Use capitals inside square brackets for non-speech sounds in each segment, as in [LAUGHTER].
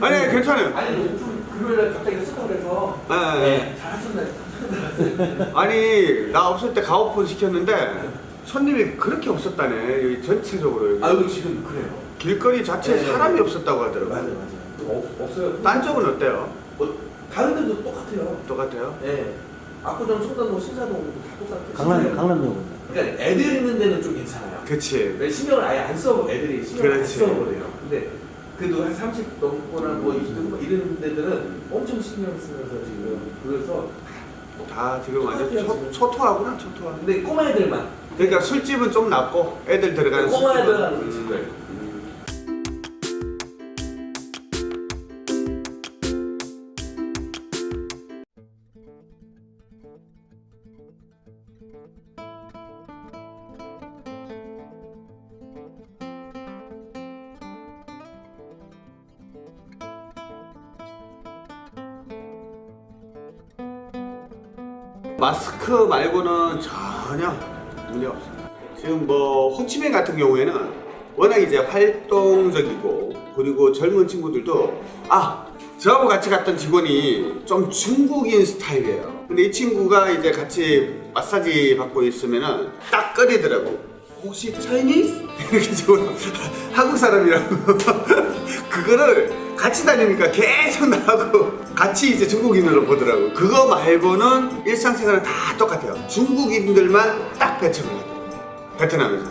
아니 괜찮아요. 아니 오픈 금요일에 갑자기 했었다 그래서. 네, 네. 네. 잘하셨네. 아니 나 없을 때 가오폰 시켰는데 손님이 그렇게 없었다네 여기 전체적으로 여기. 아 여기 지금 그래요. 길거리 자체에 네, 네, 사람이 네. 없었다고 하더라고요. 맞아요 맞아요. 어, 없어요. 딴 쪽은 어때요? 뭐 다른 데도 똑같아요. 똑같아요? 예. 압구정, 청담동, 신사동 다 똑같아요. 강남 강남역은 그러니까 애들 있는 데는 좀 괜찮아요. 그치 왜 신경을 아예 안 써, 애들이 신경을 안 그렇지. 써버려요. 근데 그래도 한 30 넘거나 뭐 20 넘고 이런 데들은 엄청 신경 쓰면서 지금 그래서 다 지금 완전 똑같아요, 초, 초토화구나 초토화 근데 꼬마 애들만 그러니까 술집은 좀 낫고 애들 들어가는 꼬마 애들 하는 음. 집들 음. 마스크 말고는 전혀 문제 없습니다. 지금 뭐 호치민 같은 경우에는 워낙 이제 활동적이고 그리고 젊은 친구들도 아 저하고 같이 갔던 직원이 좀 중국인 스타일이에요. 근데 이 친구가 이제 같이 마사지 받고 있으면은 딱 꺼리더라고. 혹시 차이니스? [LAUGHS] 이렇게 지금 한국 사람이라고 [LAUGHS] 그거를 같이 다니니까 계속 나하고 같이 이제 중국인으로 보더라고. 그거 말고는 일상생활은 다 똑같아요. 중국인들만 딱 배척을 해요. 베트남에서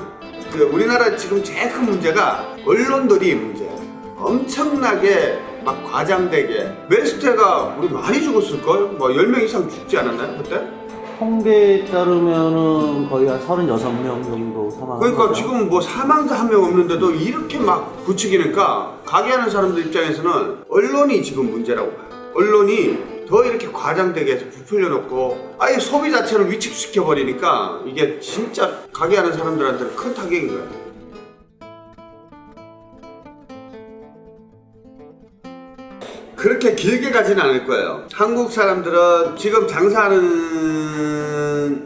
그 우리나라 지금 제일 큰 문제가 언론들이 문제야 엄청나게 막 과장되게. 메스테가 우리 많이 죽었을걸? 뭐 10명 이상 죽지 않았나요 그때? 통계에 따르면은 거의 한 36명 정도 사망한 그러니까. 지금 뭐 사망자 한 명 없는데도 이렇게 막 부추기니까 가게 하는 사람들 입장에서는 언론이 지금 문제라고 봐요. 언론이 더 이렇게 과장되게 해서 부풀려 놓고 아예 소비 자체를 위축시켜 버리니까 이게 진짜 가게 하는 사람들한테는 큰 타격인 거예요. 그렇게 길게 가지는 않을 거예요. 한국 사람들은 지금 장사하는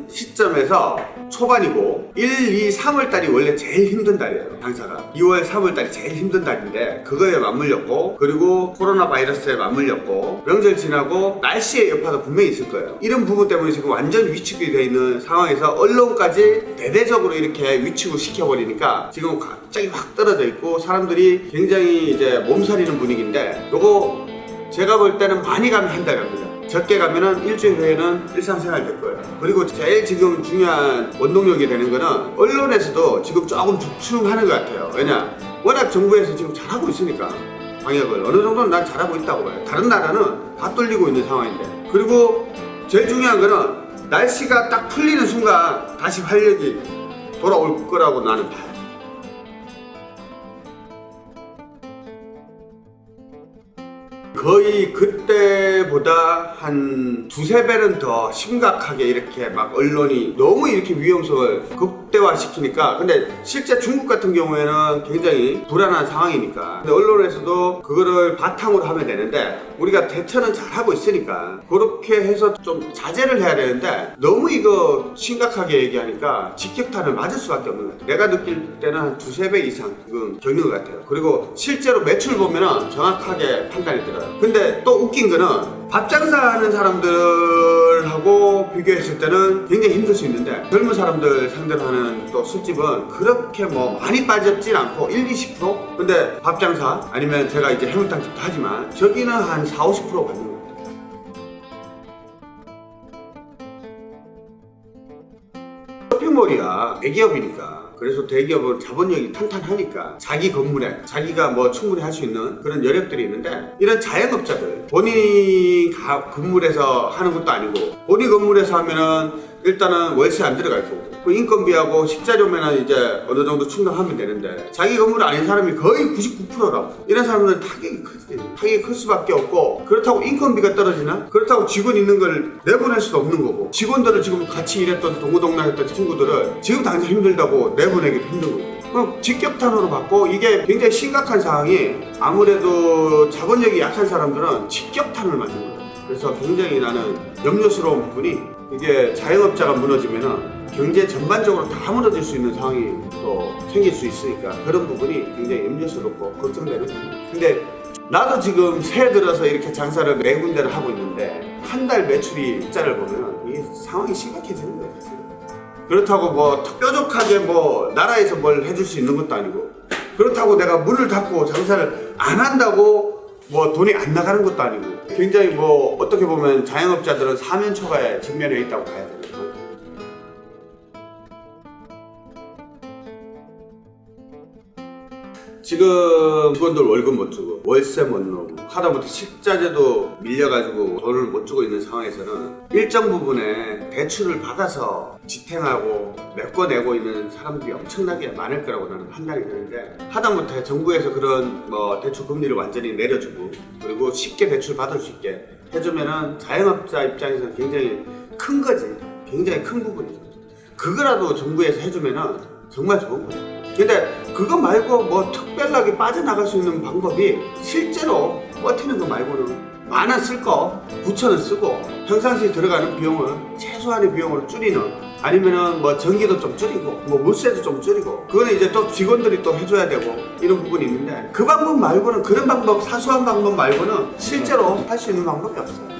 시점에서 초반이고 1, 2, 3월 달이 원래 제일 힘든 달이에요. 장사가 2월, 3월 달이 제일 힘든 달인데 그거에 맞물렸고 그리고 코로나 바이러스에 맞물렸고 명절 지나고 날씨의 여파도 분명히 있을 거예요. 이런 부분 때문에 지금 완전 위축이 되어 있는 상황에서 언론까지 대대적으로 이렇게 위축을 시켜버리니까 지금 갑자기 확 떨어져 있고 사람들이 굉장히 이제 몸살이는 분위기인데 요거 제가 볼 때는 많이 가면 한 달 갑니다. 적게 가면은 일주일 후에는 일상생활 될 거예요. 그리고 제일 지금 중요한 원동력이 되는 거는 언론에서도 지금 조금 주춤하는 것 같아요. 왜냐? 워낙 정부에서 지금 잘하고 있으니까 방역을 어느 정도는 난 잘하고 있다고 봐요. 다른 나라는 다 뚫리고 있는 상황인데. 그리고 제일 중요한 거는 날씨가 딱 풀리는 순간 다시 활력이 돌아올 거라고 나는 봐요. 거의 그때보다 한 두세 배는 더 심각하게 이렇게 막 언론이 너무 이렇게 위험성을 극 대화 시키니까. 근데 실제 중국 같은 경우에는 굉장히 불안한 상황이니까. 근데 언론에서도 그거를 바탕으로 하면 되는데 우리가 대처는 잘하고 있으니까 그렇게 해서 좀 자제를 해야 되는데 너무 이거 심각하게 얘기하니까 직격탄을 맞을 수밖에 없는 것 같아요. 내가 느낄 때는 한 두세 배 이상 지금 겪는 것 같아요. 그리고 실제로 매출 보면은 정확하게 판단이 들어요. 근데 또 웃긴 거는 밥 장사하는 사람들 하고 비교했을 때는 굉장히 힘들 수 있는데 젊은 사람들 상대로 하는 또 술집은 그렇게 뭐 많이 빠졌진 않고 1, 20% 근데 밥 장사 아니면 제가 이제 해물탕집도 하지만 저기는 한 4, 50% 받는 것 같아요. 쇼핑몰이야. 대기업이니까 그래서 대기업은 자본력이 탄탄하니까 자기 건물에 자기가 뭐 충분히 할 수 있는 그런 여력들이 있는데 이런 자영업자들 본인이 가- 건물에서 하는 것도 아니고 본인 건물에서 하면은 일단은 월세 안 들어갈 거고 그 인건비하고 식자료면은 이제 어느 정도 충당하면 되는데 자기 건물 아닌 사람이 거의 99%라고. 이런 사람들은 타격이 크지. 타격이 클 수밖에 없고 그렇다고 인건비가 떨어지나? 그렇다고 직원 있는 걸 내보낼 수도 없는 거고 직원들을 지금 같이 일했던 동고동락했던 친구들을 지금 당장 힘들다고 내보내기도 힘든 거고. 그럼 직격탄으로 받고 이게 굉장히 심각한 상황이 아무래도 자본력이 약한 사람들은 직격탄을 맞는 거예요 그래서 굉장히 나는 염려스러운 부분이 이게 자영업자가 무너지면은 경제 전반적으로 다 무너질 수 있는 상황이 또 생길 수 있으니까 그런 부분이 굉장히 염려스럽고 걱정되는 부분. 근데 나도 지금 새해 들어서 이렇게 장사를 네 군데를 하고 있는데 한 달 매출이 숫자를 보면 이게 상황이 심각해지는 거예요. 그렇다고 뭐 뾰족하게 뭐 나라에서 뭘 해줄 수 있는 것도 아니고 그렇다고 내가 문을 닫고 장사를 안 한다고 뭐 돈이 안 나가는 것도 아니고 굉장히 뭐 어떻게 보면 자영업자들은 사면초가에 직면해 있다고 봐야 돼요. 지금 직원들 월급 못 주고 월세 못 내고 하다못해 식자재도 밀려가지고 돈을 못 주고 있는 상황에서는 일정 부분에 대출을 받아서 지탱하고 메꿔내고 있는 사람들이 엄청나게 많을 거라고 나는 판단이 되는데 하다못해 정부에서 그런 뭐 대출 금리를 완전히 내려주고 그리고 쉽게 대출 받을 수 있게 해주면은 자영업자 입장에서는 굉장히 큰 거지. 굉장히 큰 부분이죠. 그거라도 정부에서 해주면은 정말 좋은 거예요 근데 그거 말고 뭐 특별하게 빠져나갈 수 있는 방법이 실제로 버티는 거 말고는 쓸 거, 9천 원 쓰고 평상시에 들어가는 비용을 최소한의 비용으로 줄이는 아니면은 뭐 전기도 좀 줄이고 뭐 물세도 좀 줄이고 그거는 이제 또 직원들이 또 해줘야 되고 이런 부분이 있는데 그 방법 말고는 그런 방법 사소한 방법 말고는 실제로 할 수 있는 방법이 없어요.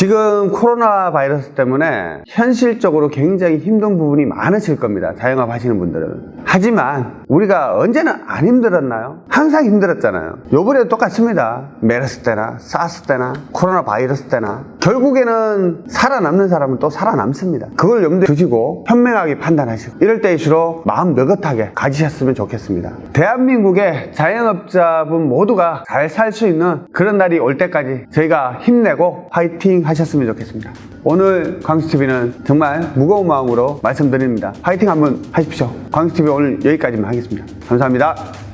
지금 코로나 바이러스 때문에 현실적으로 굉장히 힘든 부분이 많으실 겁니다. 자영업 하시는 분들은. 하지만 우리가 언제나 안 힘들었나요? 항상 힘들었잖아요. 요번에도 똑같습니다. 메르스 때나 사스 때나 코로나 바이러스 때나 결국에는 살아남는 사람은 또 살아남습니다. 그걸 염두에 두시고 현명하게 판단하시고 이럴 때일수록 마음 느긋하게 가지셨으면 좋겠습니다. 대한민국의 자영업자분 모두가 잘 살 수 있는 그런 날이 올 때까지 저희가 힘내고 화이팅 하셨으면 좋겠습니다. 오늘 광수TV는 정말 무거운 마음으로 말씀드립니다. 화이팅 한번 하십시오. 광수TV 오늘 여기까지만 하겠습니다. 감사합니다.